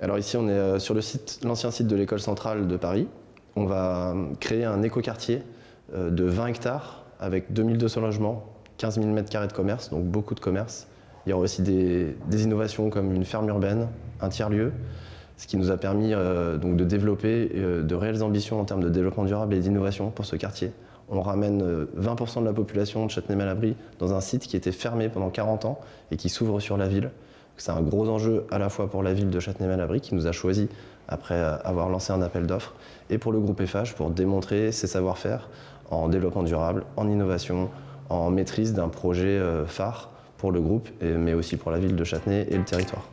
Alors ici, on est euh, sur l'ancien site de l'école centrale de Paris. On va euh, créer un écoquartier euh, de 20 hectares avec 2200 logements, 15 000 m2 de commerce, donc beaucoup de commerce. Il y aura aussi des, innovations comme une ferme urbaine, un tiers-lieu, ce qui nous a permis donc de développer de réelles ambitions en termes de développement durable et d'innovation pour ce quartier. On ramène 20% de la population de Châtenay-Malabry dans un site qui était fermé pendant 40 ans et qui s'ouvre sur la ville. C'est un gros enjeu à la fois pour la ville de Châtenay-Malabry qui nous a choisi après avoir lancé un appel d'offres et pour le groupe FH pour démontrer ses savoir-faire en développement durable, en innovation, en maîtrise d'un projet euh, phare pour le groupe mais aussi pour la ville de Châtenay et le territoire.